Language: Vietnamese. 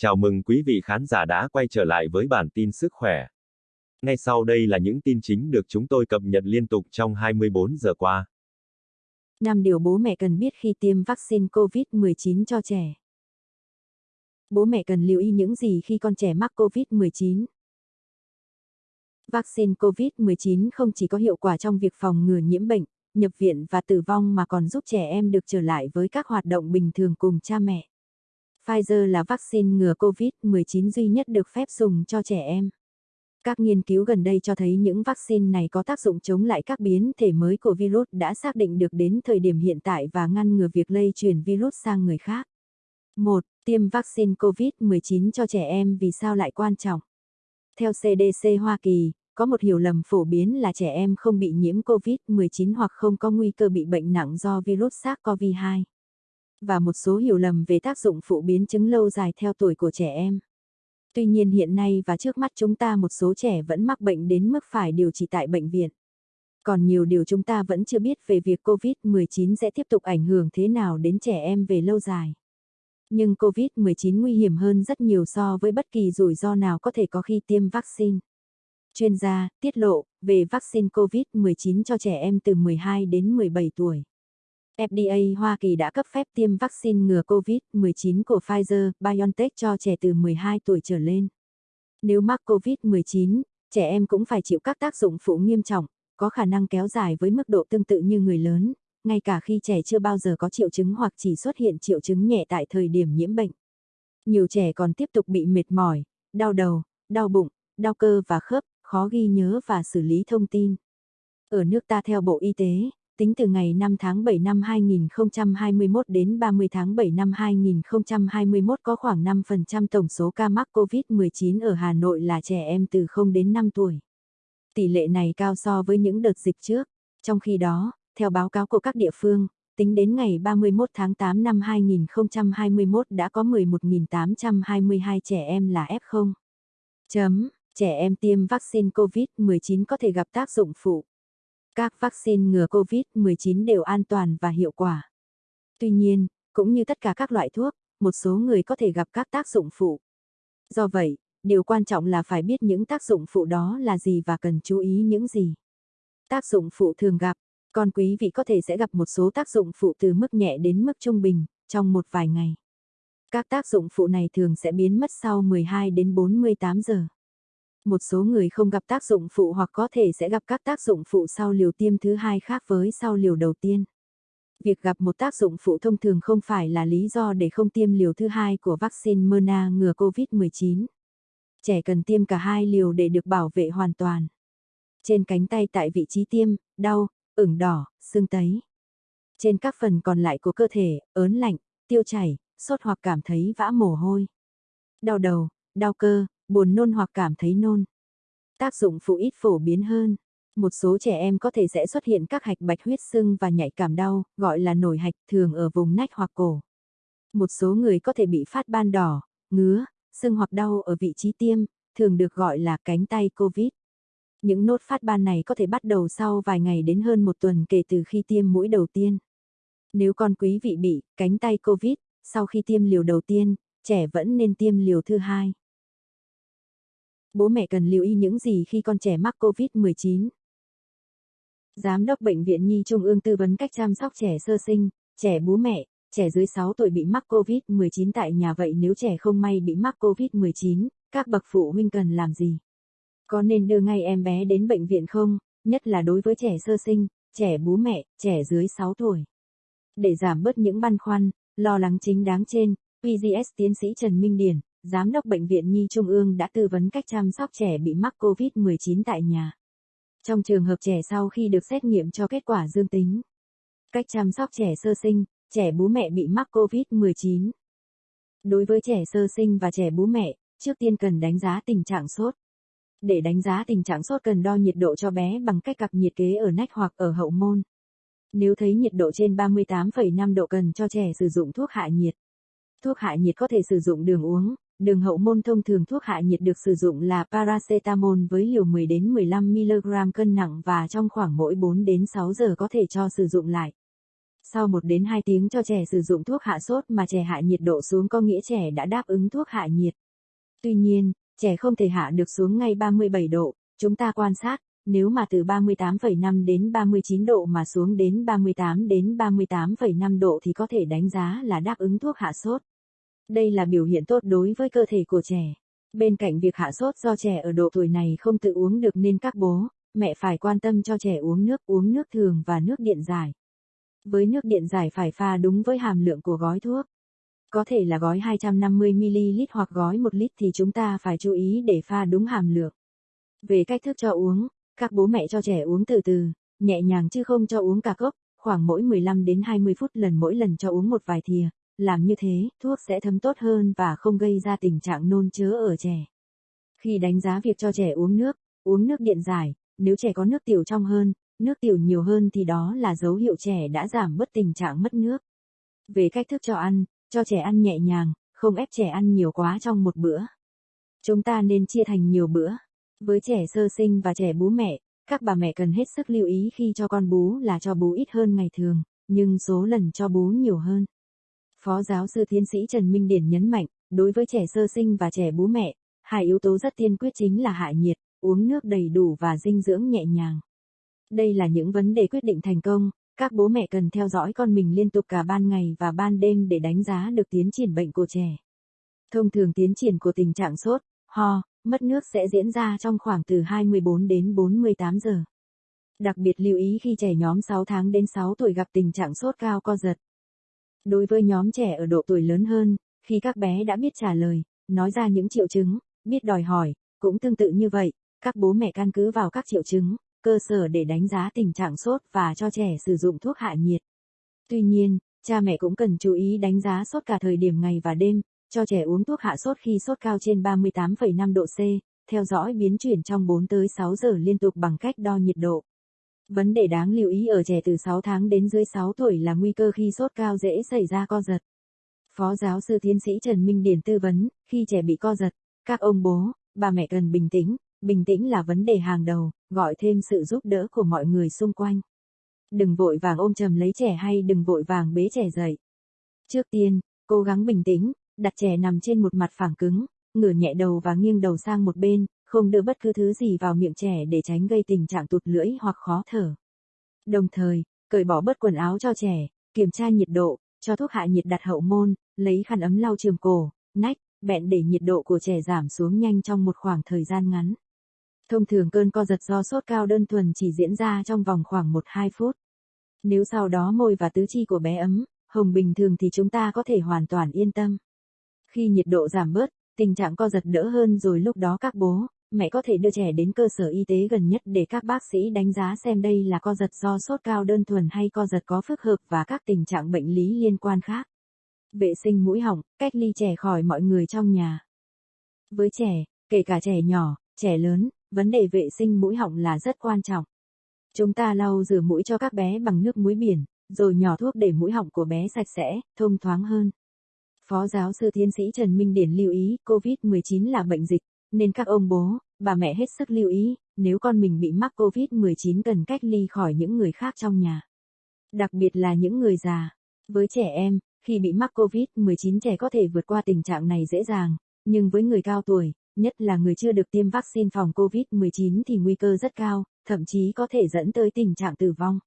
Chào mừng quý vị khán giả đã quay trở lại với bản tin sức khỏe. Ngay sau đây là những tin chính được chúng tôi cập nhật liên tục trong 24 giờ qua. 5 điều bố mẹ cần biết khi tiêm vaccine COVID-19 cho trẻ. Bố mẹ cần lưu ý những gì khi con trẻ mắc COVID-19? Vaccine COVID-19 không chỉ có hiệu quả trong việc phòng ngừa nhiễm bệnh, nhập viện và tử vong mà còn giúp trẻ em được trở lại với các hoạt động bình thường cùng cha mẹ. Pfizer là vaccine ngừa COVID-19 duy nhất được phép dùng cho trẻ em. Các nghiên cứu gần đây cho thấy những vaccine này có tác dụng chống lại các biến thể mới của virus đã xác định được đến thời điểm hiện tại và ngăn ngừa việc lây truyền virus sang người khác. 1. Tiêm vaccine COVID-19 cho trẻ em vì sao lại quan trọng? Theo CDC Hoa Kỳ, có một hiểu lầm phổ biến là trẻ em không bị nhiễm COVID-19 hoặc không có nguy cơ bị bệnh nặng do virus SARS-CoV-2 và một số hiểu lầm về tác dụng phụ biến chứng lâu dài theo tuổi của trẻ em. Tuy nhiên hiện nay và trước mắt chúng ta một số trẻ vẫn mắc bệnh đến mức phải điều trị tại bệnh viện. Còn nhiều điều chúng ta vẫn chưa biết về việc COVID-19 sẽ tiếp tục ảnh hưởng thế nào đến trẻ em về lâu dài. Nhưng COVID-19 nguy hiểm hơn rất nhiều so với bất kỳ rủi ro nào có thể có khi tiêm vaccine. Chuyên gia tiết lộ, về vaccine COVID-19 cho trẻ em từ 12 đến 17 tuổi. FDA Hoa Kỳ đã cấp phép tiêm vaccine ngừa COVID-19 của Pfizer-BioNTech cho trẻ từ 12 tuổi trở lên. Nếu mắc COVID-19, trẻ em cũng phải chịu các tác dụng phụ nghiêm trọng, có khả năng kéo dài với mức độ tương tự như người lớn, ngay cả khi trẻ chưa bao giờ có triệu chứng hoặc chỉ xuất hiện triệu chứng nhẹ tại thời điểm nhiễm bệnh. Nhiều trẻ còn tiếp tục bị mệt mỏi, đau đầu, đau bụng, đau cơ và khớp, khó ghi nhớ và xử lý thông tin. Ở nước ta theo Bộ Y tế, tính từ ngày 5 tháng 7 năm 2021 đến 30 tháng 7 năm 2021 có khoảng 5% tổng số ca mắc COVID-19 ở Hà Nội là trẻ em từ 0 đến 5 tuổi. Tỷ lệ này cao so với những đợt dịch trước. Trong khi đó, theo báo cáo của các địa phương, tính đến ngày 31 tháng 8 năm 2021 đã có 11.822 trẻ em là F0. Chấm, trẻ em tiêm vaccine COVID-19 có thể gặp tác dụng phụ. Các vaccine ngừa COVID-19 đều an toàn và hiệu quả. Tuy nhiên, cũng như tất cả các loại thuốc, một số người có thể gặp các tác dụng phụ. Do vậy, điều quan trọng là phải biết những tác dụng phụ đó là gì và cần chú ý những gì. Tác dụng phụ thường gặp, còn quý vị có thể sẽ gặp một số tác dụng phụ từ mức nhẹ đến mức trung bình, trong một vài ngày. Các tác dụng phụ này thường sẽ biến mất sau 12 đến 48 giờ một số người không gặp tác dụng phụ hoặc có thể sẽ gặp các tác dụng phụ sau liều tiêm thứ hai khác với sau liều đầu tiên. Việc gặp một tác dụng phụ thông thường không phải là lý do để không tiêm liều thứ hai của vaccine Moderna ngừa COVID-19. Trẻ cần tiêm cả hai liều để được bảo vệ hoàn toàn. Trên cánh tay tại vị trí tiêm, đau, ửng đỏ, sưng tấy. Trên các phần còn lại của cơ thể, ớn lạnh, tiêu chảy, sốt hoặc cảm thấy vã mồ hôi. Đau đầu, đau cơ, buồn nôn hoặc cảm thấy nôn. Tác dụng phụ ít phổ biến hơn. Một số trẻ em có thể sẽ xuất hiện các hạch bạch huyết sưng và nhạy cảm đau, gọi là nổi hạch thường ở vùng nách hoặc cổ. Một số người có thể bị phát ban đỏ, ngứa, sưng hoặc đau ở vị trí tiêm, thường được gọi là cánh tay COVID. Những nốt phát ban này có thể bắt đầu sau vài ngày đến hơn một tuần kể từ khi tiêm mũi đầu tiên. Nếu con quý vị bị cánh tay COVID, sau khi tiêm liều đầu tiên, trẻ vẫn nên tiêm liều thứ hai. Bố mẹ cần lưu ý những gì khi con trẻ mắc COVID-19? Giám đốc Bệnh viện Nhi Trung ương tư vấn cách chăm sóc trẻ sơ sinh, trẻ bú mẹ, trẻ dưới 6 tuổi bị mắc COVID-19 tại nhà vậy nếu trẻ không may bị mắc COVID-19, các bậc phụ huynh cần làm gì? Có nên đưa ngay em bé đến bệnh viện không, nhất là đối với trẻ sơ sinh, trẻ bú mẹ, trẻ dưới 6 tuổi? Để giảm bớt những băn khoăn, lo lắng chính đáng trên, PGS tiến sĩ Trần Minh Điển, Giám đốc Bệnh viện Nhi Trung ương đã tư vấn cách chăm sóc trẻ bị mắc COVID-19 tại nhà. Trong trường hợp trẻ sau khi được xét nghiệm cho kết quả dương tính. Cách chăm sóc trẻ sơ sinh, trẻ bú mẹ bị mắc COVID-19. Đối với trẻ sơ sinh và trẻ bú mẹ, trước tiên cần đánh giá tình trạng sốt. Để đánh giá tình trạng sốt cần đo nhiệt độ cho bé bằng cách cặp nhiệt kế ở nách hoặc ở hậu môn. Nếu thấy nhiệt độ trên 38,5 độ cần cho trẻ sử dụng thuốc hạ nhiệt. Thuốc hạ nhiệt có thể sử dụng đường uống, Đường hậu môn thông thường thuốc hạ nhiệt được sử dụng là paracetamol với liều 10 đến 15 mg cân nặng và trong khoảng mỗi 4 đến 6 giờ có thể cho sử dụng lại. Sau 1 đến 2 tiếng cho trẻ sử dụng thuốc hạ sốt mà trẻ hạ nhiệt độ xuống có nghĩa trẻ đã đáp ứng thuốc hạ nhiệt. Tuy nhiên, trẻ không thể hạ được xuống ngay 37 độ, chúng ta quan sát, nếu mà từ 38,5 đến 39 độ mà xuống đến 38 đến 38,5 độ thì có thể đánh giá là đáp ứng thuốc hạ sốt. Đây là biểu hiện tốt đối với cơ thể của trẻ. Bên cạnh việc hạ sốt do trẻ ở độ tuổi này không tự uống được nên các bố, mẹ phải quan tâm cho trẻ uống nước uống nước thường và nước điện giải. Với nước điện giải phải pha đúng với hàm lượng của gói thuốc. Có thể là gói 250ml hoặc gói 1 lít thì chúng ta phải chú ý để pha đúng hàm lượng. Về cách thức cho uống, các bố mẹ cho trẻ uống từ từ, nhẹ nhàng chứ không cho uống cả cốc, khoảng mỗi 15 đến 20 phút lần mỗi lần cho uống một vài thìa. Làm như thế, thuốc sẽ thấm tốt hơn và không gây ra tình trạng nôn chớ ở trẻ. Khi đánh giá việc cho trẻ uống nước, uống nước điện giải, nếu trẻ có nước tiểu trong hơn, nước tiểu nhiều hơn thì đó là dấu hiệu trẻ đã giảm bớt tình trạng mất nước. Về cách thức cho ăn, cho trẻ ăn nhẹ nhàng, không ép trẻ ăn nhiều quá trong một bữa. Chúng ta nên chia thành nhiều bữa. Với trẻ sơ sinh và trẻ bú mẹ, các bà mẹ cần hết sức lưu ý khi cho con bú là cho bú ít hơn ngày thường, nhưng số lần cho bú nhiều hơn. Phó giáo sư tiến sĩ Trần Minh Điển nhấn mạnh, đối với trẻ sơ sinh và trẻ bú mẹ, hai yếu tố rất tiên quyết chính là hạ nhiệt, uống nước đầy đủ và dinh dưỡng nhẹ nhàng. Đây là những vấn đề quyết định thành công, các bố mẹ cần theo dõi con mình liên tục cả ban ngày và ban đêm để đánh giá được tiến triển bệnh của trẻ. Thông thường tiến triển của tình trạng sốt, ho, mất nước sẽ diễn ra trong khoảng từ 24 đến 48 giờ. Đặc biệt lưu ý khi trẻ nhóm 6 tháng đến 6 tuổi gặp tình trạng sốt cao co giật. Đối với nhóm trẻ ở độ tuổi lớn hơn, khi các bé đã biết trả lời, nói ra những triệu chứng, biết đòi hỏi, cũng tương tự như vậy, các bố mẹ căn cứ vào các triệu chứng, cơ sở để đánh giá tình trạng sốt và cho trẻ sử dụng thuốc hạ nhiệt. Tuy nhiên, cha mẹ cũng cần chú ý đánh giá sốt cả thời điểm ngày và đêm, cho trẻ uống thuốc hạ sốt khi sốt cao trên 38,5 độ C, theo dõi biến chuyển trong 4 tới 6 giờ liên tục bằng cách đo nhiệt độ. Vấn đề đáng lưu ý ở trẻ từ 6 tháng đến dưới 6 tuổi là nguy cơ khi sốt cao dễ xảy ra co giật. Phó giáo sư tiến sĩ Trần Minh Điển tư vấn, khi trẻ bị co giật, các ông bố, bà mẹ cần bình tĩnh, bình tĩnh là vấn đề hàng đầu, gọi thêm sự giúp đỡ của mọi người xung quanh. Đừng vội vàng ôm chầm lấy trẻ hay đừng vội vàng bế trẻ dậy. Trước tiên, cố gắng bình tĩnh, đặt trẻ nằm trên một mặt phẳng cứng, ngửa nhẹ đầu và nghiêng đầu sang một bên, không đưa bất cứ thứ gì vào miệng trẻ để tránh gây tình trạng tụt lưỡi hoặc khó thở. Đồng thời, cởi bỏ bớt quần áo cho trẻ, kiểm tra nhiệt độ, cho thuốc hạ nhiệt đặt hậu môn, lấy khăn ấm lau trường cổ, nách, bẹn để nhiệt độ của trẻ giảm xuống nhanh trong một khoảng thời gian ngắn. Thông thường cơn co giật do sốt cao đơn thuần chỉ diễn ra trong vòng khoảng 1-2 phút. Nếu sau đó môi và tứ chi của bé ấm, hồng bình thường thì chúng ta có thể hoàn toàn yên tâm. Khi nhiệt độ giảm bớt, tình trạng co giật đỡ hơn rồi lúc đó các bố, mẹ có thể đưa trẻ đến cơ sở y tế gần nhất để các bác sĩ đánh giá xem đây là co giật do sốt cao đơn thuần hay co giật có phức hợp và các tình trạng bệnh lý liên quan khác. Vệ sinh mũi họng, cách ly trẻ khỏi mọi người trong nhà. Với trẻ, kể cả trẻ nhỏ, trẻ lớn, vấn đề vệ sinh mũi họng là rất quan trọng. Chúng ta lau rửa mũi cho các bé bằng nước muối biển, rồi nhỏ thuốc để mũi họng của bé sạch sẽ, thông thoáng hơn. Phó giáo sư tiến sĩ Trần Minh Điển lưu ý COVID-19 là bệnh dịch, nên các ông bố, bà mẹ hết sức lưu ý, nếu con mình bị mắc COVID-19 cần cách ly khỏi những người khác trong nhà. Đặc biệt là những người già. Với trẻ em, khi bị mắc COVID-19 trẻ có thể vượt qua tình trạng này dễ dàng, nhưng với người cao tuổi, nhất là người chưa được tiêm vaccine phòng COVID-19 thì nguy cơ rất cao, thậm chí có thể dẫn tới tình trạng tử vong.